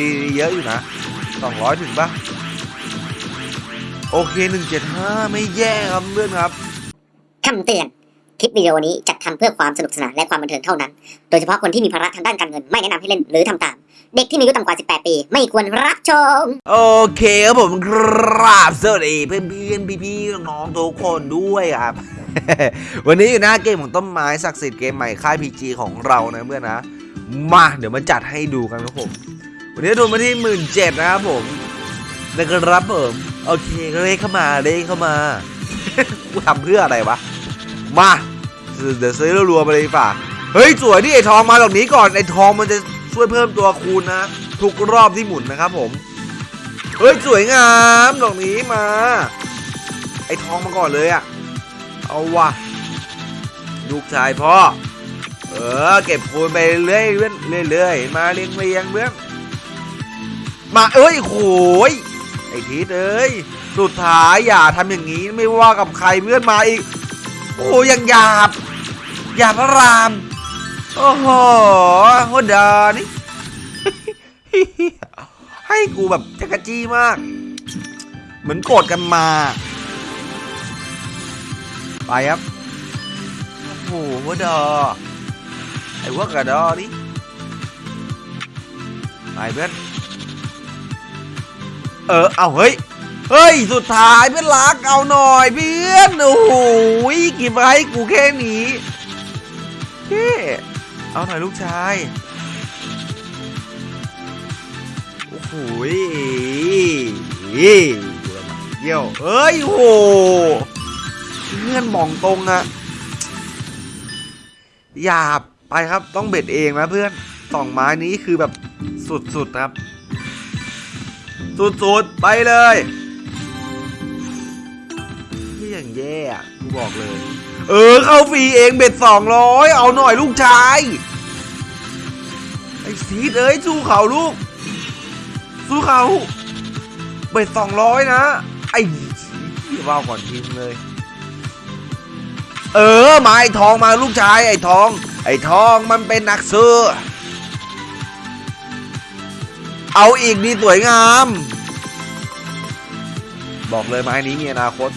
ดีเยอะอยู่นะสองร้อยถึงปะโอเคหนึ่งเจ็ดห้าไม่แย่ครับเพื่อนครับคำเตือน คลิปวิดีโอนี้จัดทำเพื่อความสนุกสนานและความบันเทิงเท่านั้น โดยเฉพาะคนที่มีภาระทางด้านการเงินไม่แนะนำให้เล่นหรือทำตาม เด็กที่มีอายุต่ำกว่า 18 ปี ไม่ควรรับชม โอเคครับผมครับสวัสดีเพื่อนเพื่อนพี่พี่ๆน้องๆทุกคนด้วยครับ วันนี้อยู่หน้าเกมของต้นไม้ศักดิ์สิทธิ์เกมใหม่ค่าย PG ของเรานะเพื่อนนะ มาเดี๋ยวมาจัดให้ดูกันครับผม วันนี้ดูมาที่หมื่นเจ็ดนะครับผมนะครับผมโอเคเลขเข้ามาเลขเข้ามากูทำเพื่ออะไรวะมาเดี๋ยวซื้อรัวๆไปเลยดีกว่าเฮ้ยสวยดิไอทองมาดอกนี้ก่อนไอทองมันจะช่วยเพิ่มตัวคูณนะทุกรอบที่หมุนนะครับผมเฮ้ยสวยงามดอกนี้มา ไอทองมาก่อนเลยอะเอาวะลูกชายพ่อเออเก็บคูณไปเรื่อยเรื่อยเรื่อยมาเรียงเรียงเบื้อง มาเอ้ยโหยไอทีเอ้ยสุดท้ายอย่าทำอย่างนี้ไม่ว่ากับใครเพื่อนมาอีกโอ้ยังหยาบหยาบพระรามโอ้โหโหดานี่ให้กูแบบจักรจี้มาก เหมือนโกรธกันมา ไปครับโอ้โหโหดาไอ้พวกกระดอนี่ไปเพื่อน เออ เอาเฮ้ย เฮ้ย สุดท้ายเพื่อนรักเอาหน่อยเพื่อน โอ้โหกี่ใบให้กูแค่นี้เฮ้เอาหน่อยลูกชาย โอ้โหเยี่ยวเอ้ยโหเพื่อนมองตรงอะอย่าไปครับต้องเบ็ดเองนะเพื่อนสองไม้นี้คือแบบสุดๆครับ สุดๆ ไปเลยนี่อย่างแย่กูบอกเลย เออ เข้าฟรีเองเบ็ดสองร้อยเอาหน่อยลูกชาย ไอ้ซีดเอ้ยสู้เขาลูก สู้เขา เบ็ดสองร้อยนะ ไอ้ที่ว่าก่อนทีมเลย เออ มาไอ้ทองมาลูกชายไอ้ทอง ไอ้ทองมันเป็นนักซื้อ เอาอีกดีสวยงาม บอกเลยไม้นี้มีอนาคต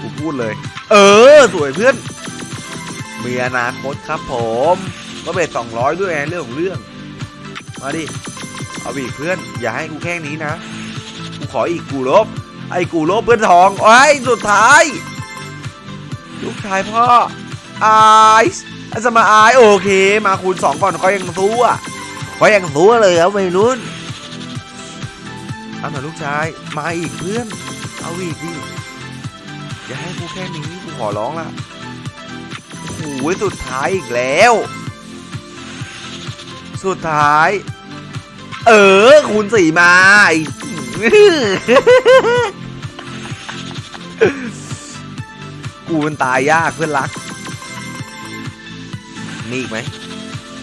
กูพูดเลย เออ สวยเพื่อน มีอนาคตครับผมก็เบ็ดสองร้อยด้วยไงเรื่องของเรื่อง มาดิ เอาอีกเพื่อน อย่าให้กูแค่นี้นะ กูขออีกกูลบ ไอ้กูลบเพื่อนทองไอ้ยสุดท้าย ลูกชายพ่อไอซ์อาสมาไอายโอเค มาคูณสองก่อนเขายังสู้อะเขายังสู้เลยครับวัยรุ่น เอาหน่อยลูกชาย มาอีกเพื่อน เอาอีกดิ อย่าให้กูแค่นี้กูขอร้องละโอ้หสุดท้ายอีกแล้ว สุดท้าย เออ คูณสี่มาไอ้กูมันตายยากเพื่อนรัก มีอีกไหม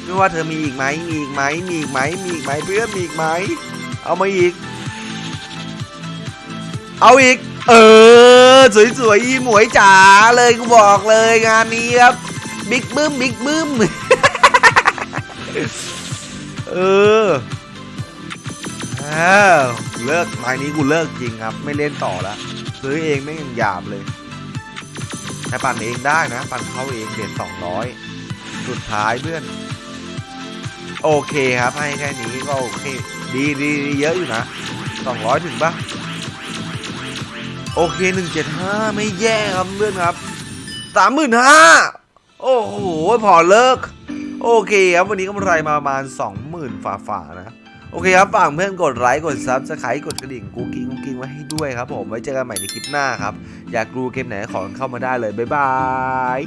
ไม่ว่าเธอมีอีกไหมมีอีกไหมมีอีกไหมมีอีกไหมเพื่อนมีอีกไหม เอามาอีก เอาอีก เออ สวยๆอีหมวยจ๋าเลยกูบอกเลยงานนี้ครับ บิ๊กบึ้มบิ๊กบึ้มเอออ้วเลิกไม้นี้กูเลิกจริงครับ ไม่เล่นต่อแล้วซื้อเองไม่ยังหยาบเลยแต่ปั่นเองได้นะ ปั่นเขาเองเด็ดสองร้อยสุดท้ายเพื่อน โอเคครับ ให้แค่นี้ก็โอเค ดีดีดีเยอะอยู่นะสองร้อยถึงปะ โอเคหนึ่งเจ็ดห้าไม่แย่ครับเพื่อนครับสามหมื่นห้าโอ้โหพอเลิก โอเคครับวันนี้กำไรมาประมาณสองหมื่นฝ่าๆนะโอเคครับฝากเพื่อนกดไลค์กด subscribe กดกระดิ่งกูกิ้งกูกิ้งไว้ให้ด้วยครับผมไว้เจอกันใหม่ในคลิปหน้าครับ อยากรู้เกมไหนขอเข้ามาได้เลยบ๊ายบาย